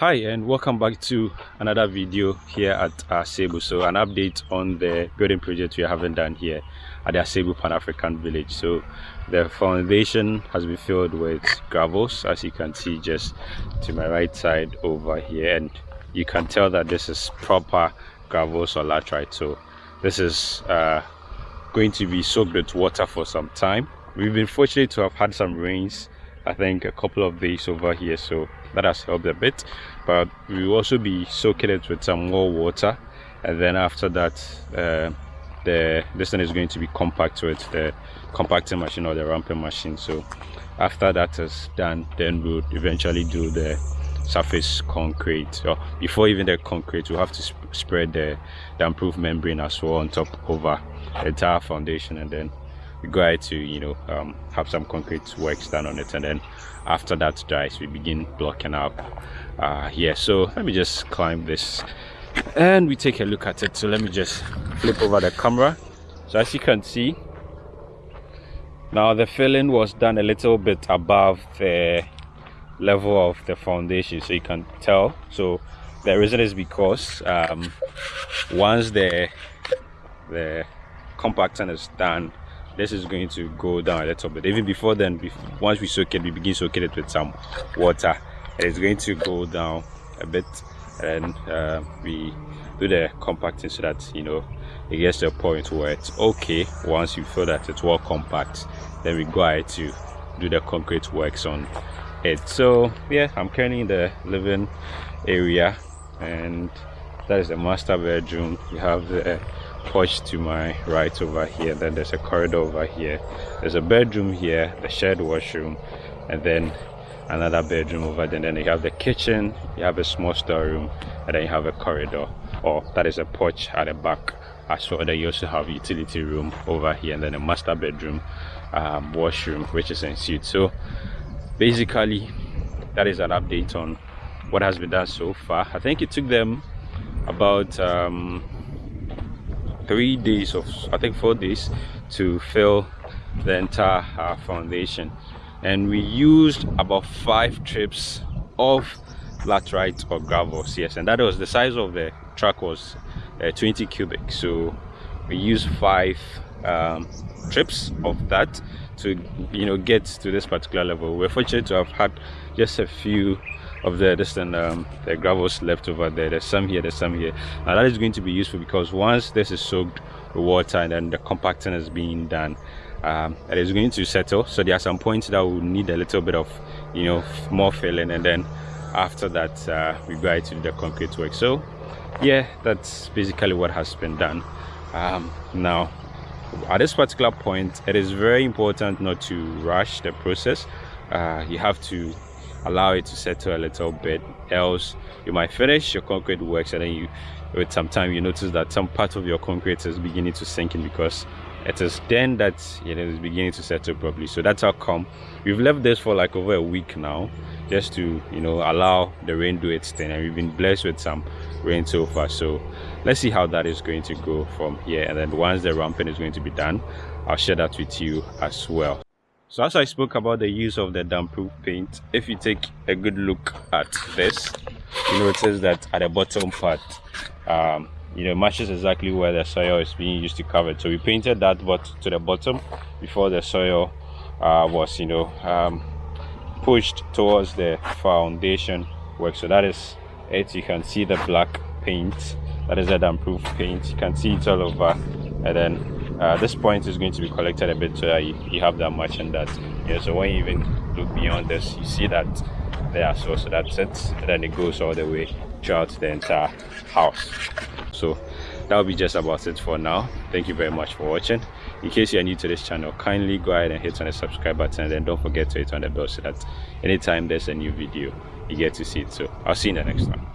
hi and welcome back to another video here at Asebu. So an update on the building project we haven't done here at the Asebu Pan-African Village. So the foundation has been filled with gravels as you can see just to my right side over here and you can tell that this is proper gravels or laterite. So this is uh, going to be soaked with water for some time. We've been fortunate to have had some rains I think a couple of days over here so that has helped a bit but we will also be soaking it with some more water. And then after that uh, the this one is going to be compact with the compacting machine or the ramping machine. So after that is done then we'll eventually do the surface concrete. So before even the concrete we'll have to sp spread the, the damp-proof membrane as well on top over the entire foundation and then we go ahead to you know um, have some concrete works done on it and then after that dries we begin blocking up uh, here. So let me just climb this and we take a look at it. So let me just flip over the camera. So as you can see now the filling was done a little bit above the level of the foundation so you can tell. So the reason is because um, once the the compacting is done this is going to go down a little bit. Even before then once we soak it we begin soaking it with some water. And it's going to go down a bit and uh, we do the compacting so that you know it gets to a point where it's okay. Once you feel that it's well compact then we go ahead to do the concrete works on it. So yeah i'm currently in the living area and that is the master bedroom. You have the porch to my right over here then there's a corridor over here there's a bedroom here the shared washroom and then another bedroom over there and then you have the kitchen you have a small storeroom and then you have a corridor or that is a porch at the back. As well then you also have utility room over here and then a master bedroom um, washroom which is in suite so basically that is an update on what has been done so far. I think it took them about um, three days of i think four days to fill the entire uh, foundation. And we used about five trips of laterite or gravels yes and that was the size of the truck was uh, 20 cubic. So we used five um, trips of that to you know get to this particular level. We're fortunate to have had just a few of the distant um, the gravels left over there. There's some here there's some here. And that is going to be useful because once this is soaked with water and then the compacting is being done um, it is going to settle. So there are some points that will need a little bit of you know more filling. And then after that uh, we go to do the concrete work. So yeah that's basically what has been done. Um, now at this particular point it is very important not to rush the process. Uh, you have to allow it to settle a little bit else you might finish your concrete works and then you with some time you notice that some part of your concrete is beginning to sink in because it is then that it is beginning to settle properly. So that's how come we've left this for like over a week now just to you know allow the rain do its thing. And we've been blessed with some rain so far. So let's see how that is going to go from here. And then once the ramping is going to be done i'll share that with you as well. So as i spoke about the use of the damp-proof paint if you take a good look at this you notice that at the bottom part um, you know matches exactly where the soil is being used to cover it. So we painted that but to the bottom before the soil uh, was you know um, pushed towards the foundation work. So that is it. You can see the black paint. That is the damp-proof paint. You can see it all over. And then uh, this point is going to be collected a bit so you, you have that much and that yeah so when you even look beyond this you see that there. So so that's it. And then it goes all the way throughout the entire house. So that'll be just about it for now. Thank you very much for watching. In case you're new to this channel kindly go ahead and hit on the subscribe button and then don't forget to hit on the bell so that anytime there's a new video you get to see it. So i'll see you in the next one